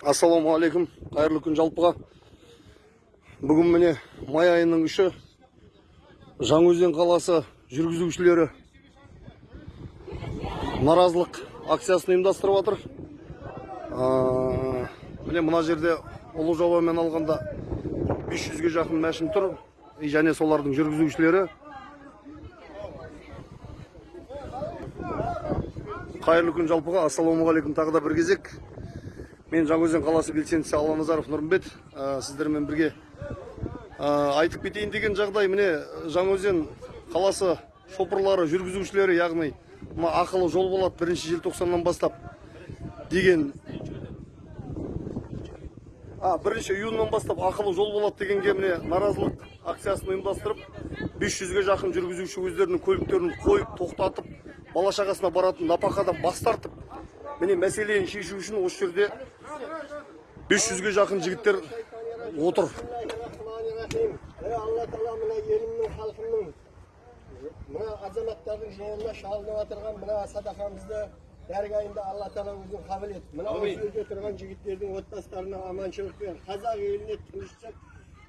ассалаумағалейкум қайырлы күн жалпыға. Бүгін міне май айының үші. Жаңаөзен қаласы жүргізушілері наразылық акциясын ұйымдастырып жатыр міне мына жерде ұлы жобамен алғанда 500-ге жақын мәшін тұр. Және солардың жүргізушілері. Қайырлы күн жалпыға ассалаумағалейкум тағы да бір кезек. Мен жаңаөзен қаласы белсендісі алланазаров нұрымбет ә, сіздермен бірге айтып кетейін деген жағдай. Міне жаңаөзен қаласы шопырлары жүргізушілері яғни мына ақылы жол болады бірінші желтоқсаннан бастап деген а бірінші июньнан бастап ақылы жол болады дегенге міне наразылық акциясын ұйымдастырып 500-ге жақын жүргізуші өздерінің көліктерін қойып тоқтатып бала шағасына баратын напақадан бас тартып міне мәселені шешу үшін осы жерде 500-ге жақын жігіттер отыр Allah Teala mına yerimnin halkının mına azametlerin jeğine şalını atırgan mına sadakamızda dergahında Allah Teala uzun kabul et. Mına o sözde oturgan jigitlerдің отбасыларына аманшылық бер. Қазақ еліне тыныштық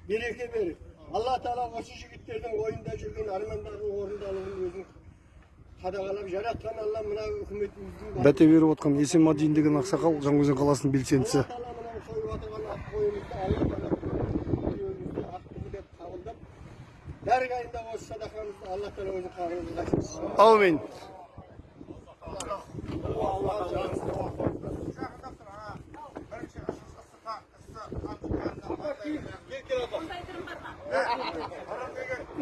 береке бер. Allah Teala осы жігіттердің ойында жүрген армандардың орындалуын өзің қадағалап жаратқан Алла мына үкіметіміздің бәте беріп отқан есенмадин деген ақсақал жаңаөзен қаласының белсендісі Алла мына сойып отырған ақ қойымызды Алла Teala өзімізді деп қабылдап дәргайында осы садақамызды Алла Teala өзі қабыл әумин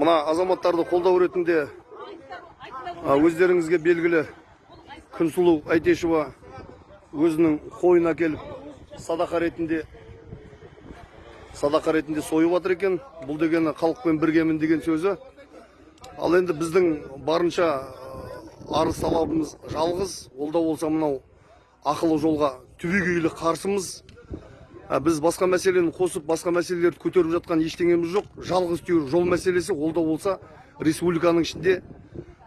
мына азаматтарды қолдау ретінде өздеріңізге белгілі күнсұлу әйтешева өзінің қойын әкеліп садақа ретінде садақа ретінде сойып жатыр екен. Бұл дегені халықпен біргемін деген сөзі. Ал енді біздің барынша арыз талабымыз жалғыз. Ол да болса мынау ақылы жолға түбегейлі қарсымыз. Біз басқа мәселені қосып басқа мәселелерді көтеріп жатқан ештеңеміз жоқ. Жалғыз түйір жол мәселесі ол да болса республиканың ішінде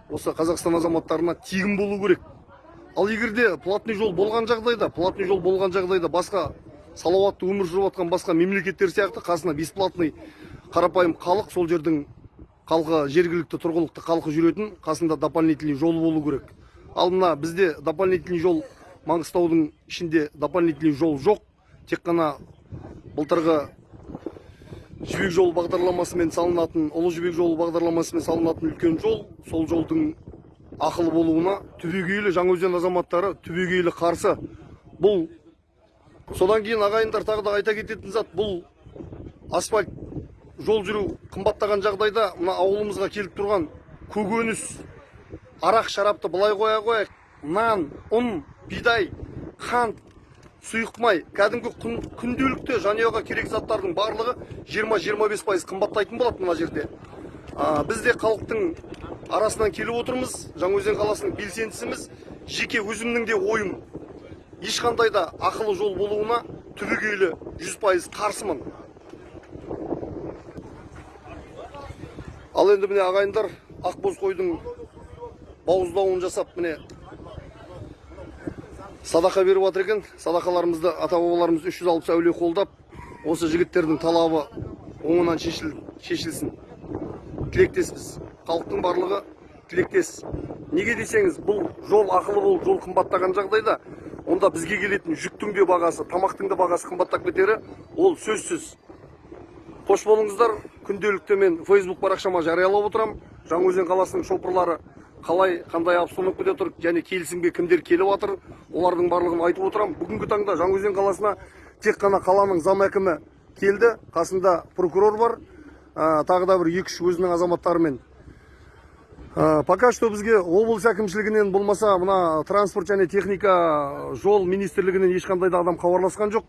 осы қазақстан азаматтарына тегін болу керек. Ал егер де платный жол болған жағдайда платный жол болған жағдайда басқа салауатты өмір сүріп жатқан басқа мемлекеттер сияқты қасына бесплатный қарапайым халық сол жердің халқы жергілікті тұрғылықты халқы жүретін қасында дополнительный жол болу керек. Ал мына бізде дополнительный жол маңғыстаудың ішінде дополнительный жол жоқ. Тек қана былтырғы жібек жолы бағдарламасымен салынатын ұлы жібек жолы бағдарламасымен салынатын үлкен жол сол жолдың ақылы болуына түбегейлі жаңаөзен азаматтары түбегейлі қарсы. Бұл содан кейін ағайындар тағы да айта кететін зат бұл асфальт жол жүру қымбаттаған жағдайда мына ауылымызға келіп тұрған көкөніс арақ шарапты былай қоя қояйық. Нан ұн бидай қант сұйық май кәдімгі күн, күнделікті жанұяға керек заттардың барлығы 20-25 пайыз қымбаттайтын болады мына жерде. А, біз де халықтың арасынан келіп отырмыз. Жаңаөзен қаласының белсендісіміз. Жеке өзімнің де ойым ешқандай да ақылы жол болуына түбегейлі 100 пайыз қарсымын. Ал енді міне ағайындар ақбоз қойдың бауыздауын жасап міне садақа беріп жатыр екен. Садақаларымызды ата бабаларымыз 360 әулие қолдап осы жігіттердің талабы оңынан шешіл, шешілсін. Тілектеспіз. Халықтың барлығы тілектес. Неге десеңіз бұл жол ақылы болып жол қымбаттаған жағдайда онда бізге келетін жүктің де бағасы тамақтың да бағасы қымбаттап кетері ол сөзсіз. Қош болыңыздар. Күнделікті мен фейсбук парақшама жариялап отырамын жаңаөзен қаласының шопырлары қалай қандай обстановкада тұр және келісімге кімдер келіп жатыр олардың барлығын айтып отырамын бүгінгі таңда жаңаөзен қаласына тек қана қаланың зам әкімі келді. Қасында прокурор бар. Ә, тағы да бір екі үш өзінің азаматтарымен пока что бізге облыс әкімшілігінен болмаса мына транспорт және техника жол министрлігінен ешқандай да адам хабарласқан жоқ.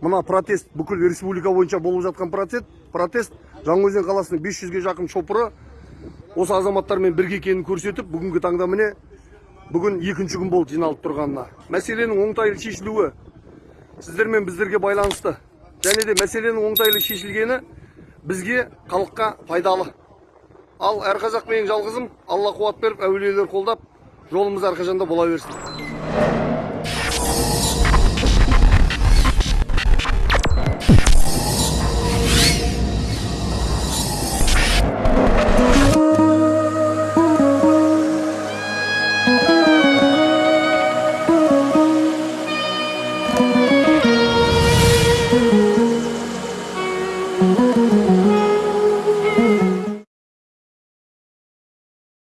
Мына протест бүкіл республика бойынша болып жатқан протест протест жаңаөзен қаласының 500-ге жақын шопыры осы азаматтармен бірге екенін көрсетіп бүгінгі таңда міне бүгін екінші күн болды жиналып тұрғанына. Мәселенің оңтайлы шешілуі сіздермен біздерге байланысты. Және де мәселенің оңтайлы шешілгені бізге халыққа пайдалы ал әр қазақ менің жалғызым. Алла қуат беріп әулиелер қолдап жолымыз әрқашанда бола берсін.